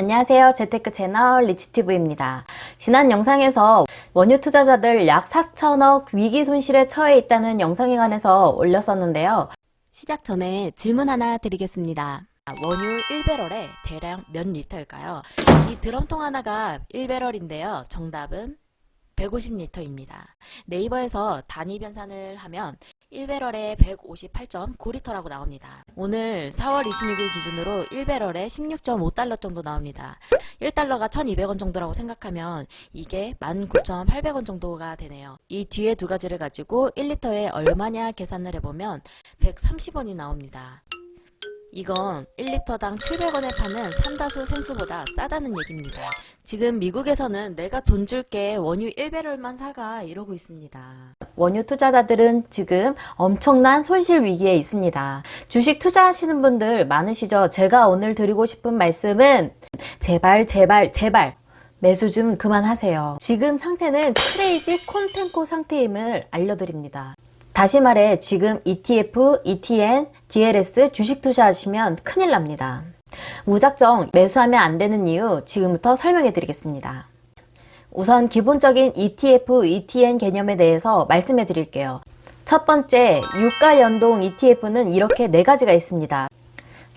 안녕하세요. 재테크 채널 리치튜브입니다. 지난 영상에서 원유 투자자들 약 4천억 위기 손실에 처해 있다는 영상에 관해서 올렸었는데요. 시작 전에 질문 하나 드리겠습니다. 원유 1배럴에 대략 몇 리터일까요? 이 드럼통 하나가 1배럴인데요. 정답은 150리터입니다. 네이버에서 단위 변산을 하면 1배럴에 158.9리터라고 나옵니다. 오늘 4월 26일 기준으로 1배럴에 16.5달러 정도 나옵니다. 1달러가 1200원 정도라고 생각하면 이게 19,800원 정도가 되네요. 이 뒤에 두 가지를 가지고 1리터에 얼마냐 계산을 해보면 130원이 나옵니다. 이건 1리터당 700원에 파는 삼다수 생수보다 싸다는 얘기입니다. 지금 미국에서는 내가 돈 줄게 원유 1배럴만 사가 이러고 있습니다. 원유 투자자들은 지금 엄청난 손실 위기에 있습니다. 주식 투자하시는 분들 많으시죠? 제가 오늘 드리고 싶은 말씀은 제발 제발 제발 매수 좀 그만하세요. 지금 상태는 크레이지 콘텐코 상태임을 알려드립니다. 다시 말해 지금 ETF, ETN, DLS 주식 투자하시면 큰일 납니다. 무작정 매수하면 안 되는 이유 지금부터 설명해 드리겠습니다. 우선 기본적인 ETF, ETN 개념에 대해서 말씀해 드릴게요. 첫 번째, 유가 연동 ETF는 이렇게 네 가지가 있습니다.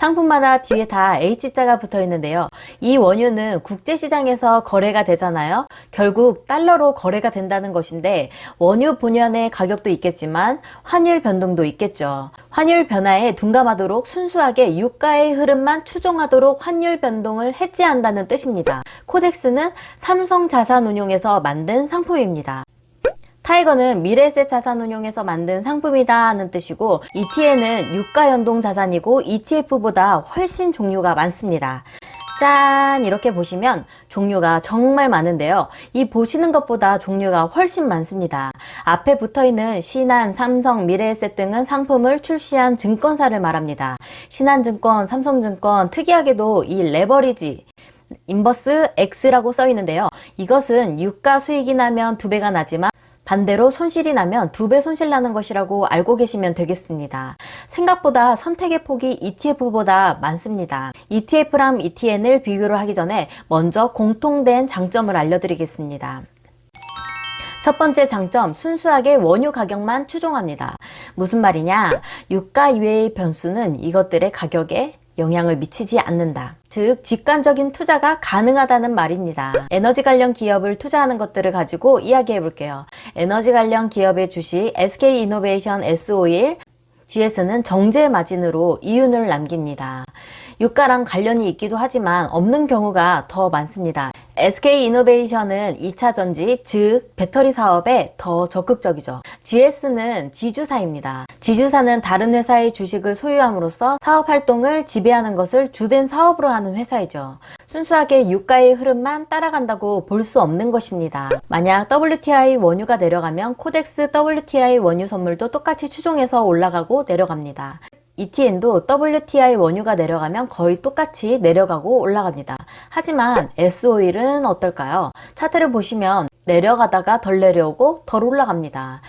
상품마다 뒤에 다 H자가 붙어 있는데요. 이 원유는 국제시장에서 거래가 되잖아요. 결국 달러로 거래가 된다는 것인데 원유 본연의 가격도 있겠지만 환율 변동도 있겠죠. 환율 변화에 둔감하도록 순수하게 유가의 흐름만 추종하도록 환율 변동을 해지한다는 뜻입니다. 코덱스는 삼성자산운용에서 만든 상품입니다. 타이거는 미래에셋 자산 운용에서 만든 상품이다 하는 뜻이고 ETN은 유가 연동 자산이고 ETF보다 훨씬 종류가 많습니다. 짠 이렇게 보시면 종류가 정말 많은데요. 이 보시는 것보다 종류가 훨씬 많습니다. 앞에 붙어있는 신한, 삼성, 미래에셋 등은 상품을 출시한 증권사를 말합니다. 신한증권, 삼성증권 특이하게도 이 레버리지 인버스 X라고 써 있는데요. 이것은 유가 수익이 나면 두 배가 나지만 반대로 손실이 나면 두 배 손실 나는 것이라고 알고 계시면 되겠습니다. 생각보다 선택의 폭이 ETF보다 많습니다. ETF랑 ETN을 비교를 하기 전에 먼저 공통된 장점을 알려드리겠습니다. 첫 번째 장점, 순수하게 원유 가격만 추종합니다. 무슨 말이냐? 유가 이외의 변수는 이것들의 가격에 영향을 미치지 않는다. 즉 직관적인 투자가 가능하다는 말입니다. 에너지 관련 기업을 투자하는 것들을 가지고 이야기해 볼게요. 에너지 관련 기업의 주식 SK이노베이션 S51 GS는 정제 마진으로 이윤을 남깁니다. 유가랑 관련이 있기도 하지만 없는 경우가 더 많습니다. SK이노베이션은 2차전지, 즉 배터리 사업에 더 적극적이죠. GS는 지주사입니다. 지주사는 다른 회사의 주식을 소유함으로써 사업 활동을 지배하는 것을 주된 사업으로 하는 회사이죠. 순수하게 유가의 흐름만 따라간다고 볼 수 없는 것입니다. 만약 WTI 원유가 내려가면 코덱스 WTI 원유 선물도 똑같이 추종해서 올라가고 내려갑니다. ETN도 WTI 원유가 내려가면 거의 똑같이 내려가고 올라갑니다. 하지만 S-오일은 어떨까요? 차트를 보시면 내려가다가 덜 내려오고 덜 올라갑니다.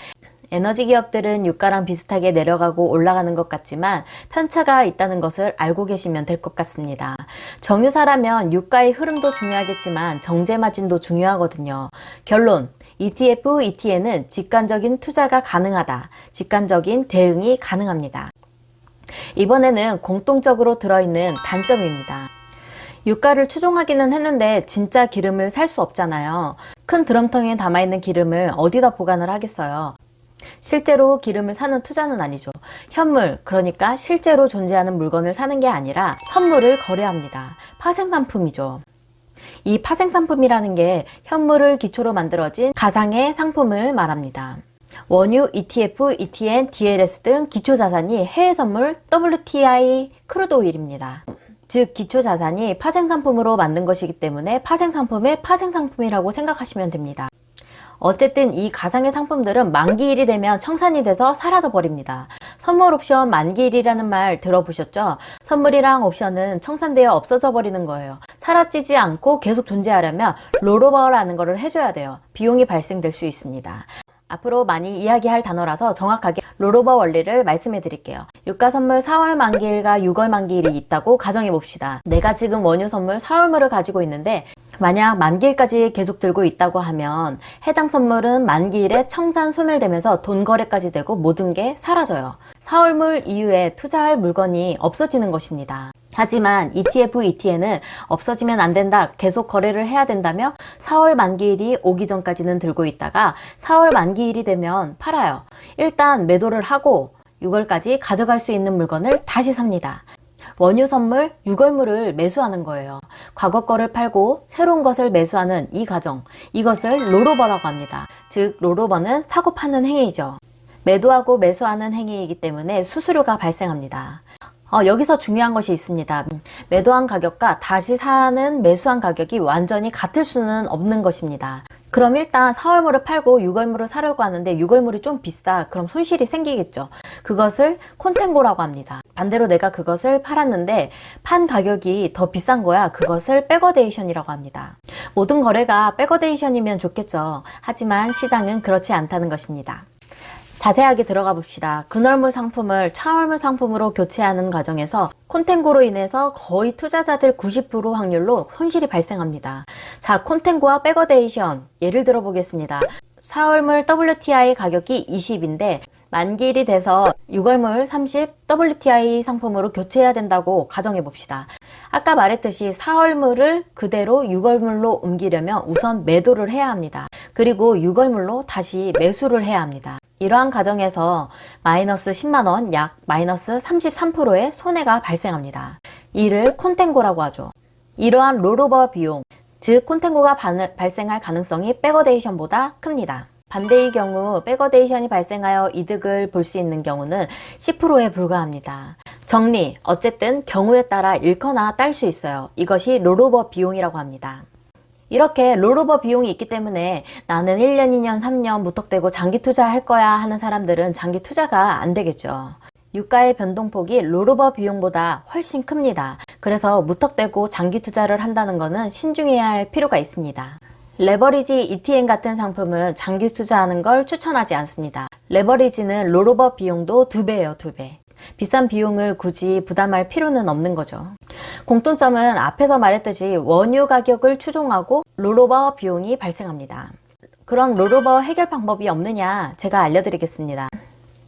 에너지 기업들은 유가랑 비슷하게 내려가고 올라가는 것 같지만 편차가 있다는 것을 알고 계시면 될 것 같습니다. 정유사라면 유가의 흐름도 중요하겠지만 정제 마진도 중요하거든요. 결론 ETF, ETN은 직관적인 투자가 가능하다. 직관적인 대응이 가능합니다. 이번에는 공통적으로 들어있는 단점입니다. 유가를 추종하기는 했는데 진짜 기름을 살 수 없잖아요. 큰 드럼통에 담아있는 기름을 어디다 보관을 하겠어요. 실제로 기름을 사는 투자는 아니죠. 현물, 그러니까 실제로 존재하는 물건을 사는 게 아니라 선물을 거래합니다. 파생상품이죠. 이 파생상품이라는 게 현물을 기초로 만들어진 가상의 상품을 말합니다. 원유, ETF, ETN, DLS 등 기초자산이 해외선물 WTI crude oil입니다. 즉 기초자산이 파생상품으로 만든 것이기 때문에 파생상품의 파생상품이라고 생각하시면 됩니다. 어쨌든 이 가상의 상품들은 만기일이 되면 청산이 돼서 사라져 버립니다. 선물 옵션 만기일이라는 말 들어보셨죠? 선물이랑 옵션은 청산되어 없어져 버리는 거예요. 사라지지 않고 계속 존재하려면 롤오버라는 것을 해줘야 돼요. 비용이 발생될 수 있습니다. 앞으로 많이 이야기할 단어라서 정확하게 롤오버 원리를 말씀해 드릴게요. 유가 선물 4월 만기일과 6월 만기일이 있다고 가정해 봅시다. 내가 지금 원유 선물 4월물을 가지고 있는데 만약 만기일까지 계속 들고 있다고 하면 해당 선물은 만기일에 청산 소멸되면서 돈 거래까지 되고 모든 게 사라져요. 4월물 이후에 투자할 물건이 없어지는 것입니다. 하지만 ETF, ETN은 없어지면 안 된다, 계속 거래를 해야 된다며 4월 만기일이 오기 전까지는 들고 있다가 4월 만기일이 되면 팔아요. 일단 매도를 하고 6월까지 가져갈 수 있는 물건을 다시 삽니다. 원유 선물 6월물을 매수하는 거예요. 과거 거를 팔고 새로운 것을 매수하는 이 과정, 이것을 롤오버라고 합니다. 즉 롤오버는 사고 파는 행위죠. 매도하고 매수하는 행위이기 때문에 수수료가 발생합니다. 어, 여기서 중요한 것이 있습니다. 매도한 가격과 다시 사는 매수한 가격이 완전히 같을 수는 없는 것입니다. 그럼 일단 4월물을 팔고 6월물을 사려고 하는데 6월물이 좀 비싸. 그럼 손실이 생기겠죠. 그것을 contango라고 합니다. 반대로 내가 그것을 팔았는데 판 가격이 더 비싼 거야. 그것을 backwardation이라고 합니다. 모든 거래가 backwardation이면 좋겠죠. 하지만 시장은 그렇지 않다는 것입니다. 자세하게 들어가 봅시다. 근월물 상품을 차월물 상품으로 교체하는 과정에서 contango로 인해서 거의 투자자들 90% 확률로 손실이 발생합니다. 자, contango와 backwardation 예를 들어 보겠습니다. 4월물 WTI 가격이 20인데 만기일이 돼서 6월물 30 WTI 상품으로 교체해야 된다고 가정해 봅시다. 아까 말했듯이 4월물을 그대로 6월물로 옮기려면 우선 매도를 해야 합니다. 그리고 6월물로 다시 매수를 해야 합니다. 이러한 과정에서 마이너스 10만원 약 마이너스 33%의 손해가 발생합니다. 이를 contango라고 하죠. 이러한 rollover 비용, 즉 contango가 발생할 가능성이 backwardation보다 큽니다. 반대의 경우 backwardation이 발생하여 이득을 볼 수 있는 경우는 10%에 불과합니다. 정리, 어쨌든 경우에 따라 잃거나 딸 수 있어요. 이것이 rollover 비용이라고 합니다. 이렇게 rollover 비용이 있기 때문에 나는 1년, 2년, 3년 무턱대고 장기 투자할 거야 하는 사람들은 장기 투자가 안 되겠죠. 유가의 변동폭이 rollover 비용보다 훨씬 큽니다. 그래서 무턱대고 장기 투자를 한다는 것은 신중해야 할 필요가 있습니다. 레버리지 ETN 같은 상품은 장기 투자하는 걸 추천하지 않습니다. 레버리지는 rollover 비용도 두배예요두배 비싼 비용을 굳이 부담할 필요는 없는 거죠. 공통점은 앞에서 말했듯이 원유 가격을 추종하고 rollover 비용이 발생합니다. 그럼 rollover 해결 방법이 없느냐 제가 알려드리겠습니다.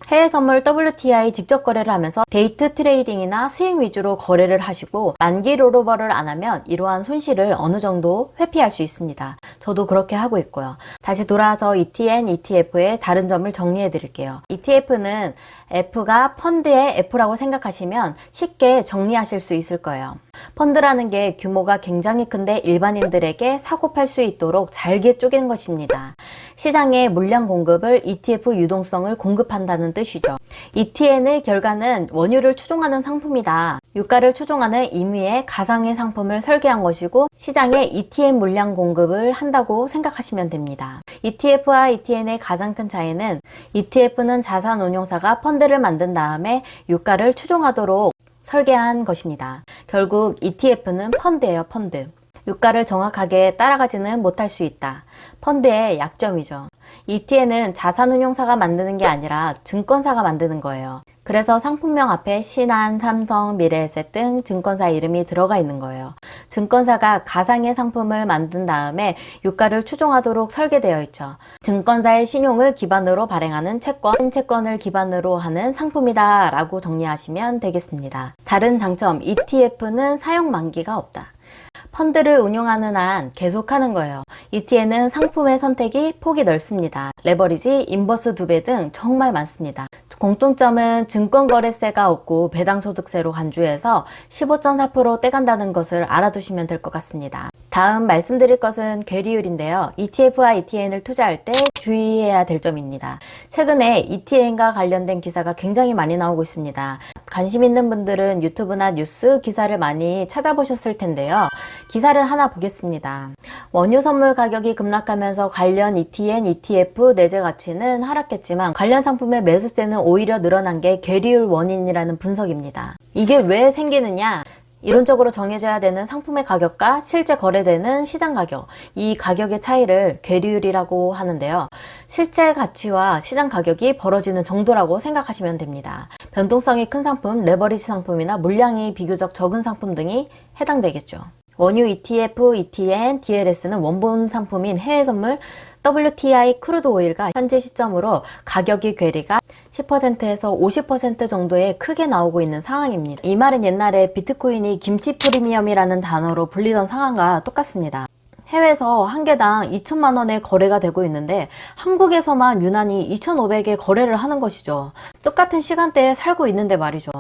해외 선물 WTI 직접 거래를 하면서 day trading이나 스윙 위주로 거래를 하시고 만기 rollover를 안 하면 이러한 손실을 어느 정도 회피할 수 있습니다. 저도 그렇게 하고 있고요. 다시 돌아와서 ETN, ETF의 다른 점을 정리해 드릴게요. ETF는 F가 펀드의 F라고 생각하시면 쉽게 정리하실 수 있을 거예요. 펀드라는 게 규모가 굉장히 큰데 일반인들에게 사고 팔 수 있도록 잘게 쪼갠 것입니다. 시장에 물량 공급을 ETF 유동성을 공급한다는 뜻이죠. ETN의 결과는 원유를 추종하는 상품이다. 유가를 추종하는 임의의 가상의 상품을 설계한 것이고 시장에 ETN 물량 공급을 한다고 생각하시면 됩니다. ETF와 ETN의 가장 큰 차이는 ETF는 자산운용사가 펀드를 만든 다음에 유가를 추종하도록 설계한 것입니다. 결국 ETF는 펀드예요, 펀드. 유가를 정확하게 따라가지는 못할 수 있다. 펀드의 약점이죠. ETN은 자산운용사가 만드는 게 아니라 증권사가 만드는 거예요. 그래서 상품명 앞에 신한, 삼성, 미래에셋 등 증권사 이름이 들어가 있는 거예요. 증권사가 가상의 상품을 만든 다음에 유가를 추종하도록 설계되어 있죠. 증권사의 신용을 기반으로 발행하는 채권, 채권을 기반으로 하는 상품이다 라고 정리하시면 되겠습니다. 다른 장점, ETF는 사용 만기가 없다. 펀드를 운용하는 한 계속하는 거예요. ETN은 상품의 선택이 폭이 넓습니다. 레버리지, 인버스 두 배 등 정말 많습니다. 공통점은 증권거래세가 없고 배당소득세로 간주해서 15.4% 떼간다는 것을 알아두시면 될 것 같습니다. 다음 말씀드릴 것은 괴리율인데요. ETF와 ETN을 투자할 때 주의해야 될 점입니다. 최근에 ETN과 관련된 기사가 굉장히 많이 나오고 있습니다. 관심 있는 분들은 유튜브나 뉴스 기사를 많이 찾아보셨을 텐데요. 기사를 하나 보겠습니다. 원유 선물 가격이 급락하면서 관련 ETN, ETF 내재 가치는 하락했지만 관련 상품의 매수세는 오히려 늘어난 게 괴리율 원인이라는 분석입니다. 이게 왜 생기느냐? 이론적으로 정해져야 되는 상품의 가격과 실제 거래되는 시장 가격, 이 가격의 차이를 괴리율이라고 하는데요. 실제 가치와 시장 가격이 벌어지는 정도라고 생각하시면 됩니다. 변동성이 큰 상품, 레버리지 상품이나 물량이 비교적 적은 상품 등이 해당되겠죠. 원유 ETF, ETN, DLS는 원본 상품인 해외 선물 WTI crude oil과 현재 시점으로 가격의 괴리가 10%에서 50% 정도에 크게 나오고 있는 상황입니다. 이 말은 옛날에 비트코인이 김치 프리미엄이라는 단어로 불리던 상황과 똑같습니다. 해외에서 한 개당 2천만 원에 거래가 되고 있는데 한국에서만 유난히 2,500에 거래를 하는 것이죠. 똑같은 시간대에 살고 있는데 말이죠.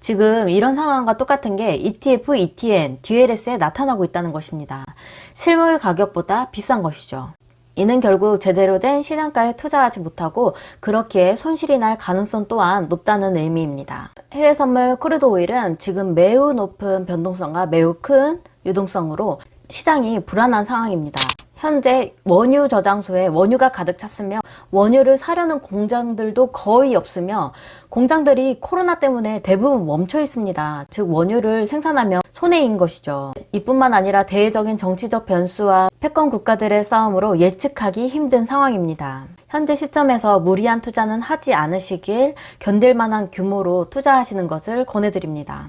지금 이런 상황과 똑같은 게 ETF, ETN, DLS에 나타나고 있다는 것입니다. 실물 가격보다 비싼 것이죠. 이는 결국 제대로 된 시장가에 투자하지 못하고 그렇게 손실이 날 가능성 또한 높다는 의미입니다. 해외 선물 crude oil은 지금 매우 높은 변동성과 매우 큰 유동성으로 시장이 불안한 상황입니다. 현재 원유 저장소에 원유가 가득 찼으며 원유를 사려는 공장들도 거의 없으며 공장들이 코로나 때문에 대부분 멈춰 있습니다. 즉 원유를 생산하면 손해인 것이죠. 이뿐만 아니라 대외적인 정치적 변수와 패권 국가들의 싸움으로 예측하기 힘든 상황입니다. 현재 시점에서 무리한 투자는 하지 않으시길 견딜 만한 규모로 투자하시는 것을 권해드립니다.